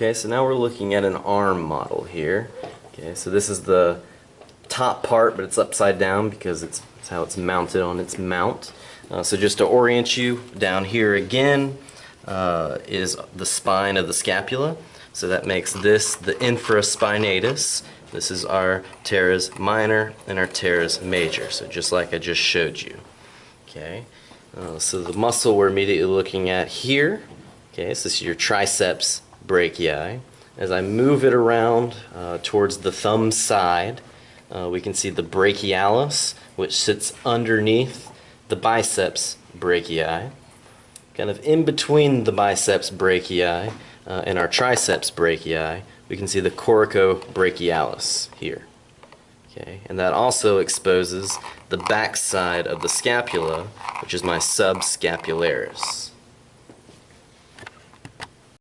Okay, so now we're looking at an arm model here. Okay, so this is the top part, but it's upside down because it's, it's how it's mounted on its mount. Uh, so just to orient you, down here again uh, is the spine of the scapula. So that makes this the infraspinatus. This is our teres minor and our teres major. So just like I just showed you. Okay, uh, so the muscle we're immediately looking at here. Okay, so this is your triceps brachii. As I move it around uh, towards the thumb side, uh, we can see the brachialis, which sits underneath the biceps brachii. Kind of in between the biceps brachii uh, and our triceps brachii, we can see the coracobrachialis here. Okay, and that also exposes the back side of the scapula, which is my subscapularis.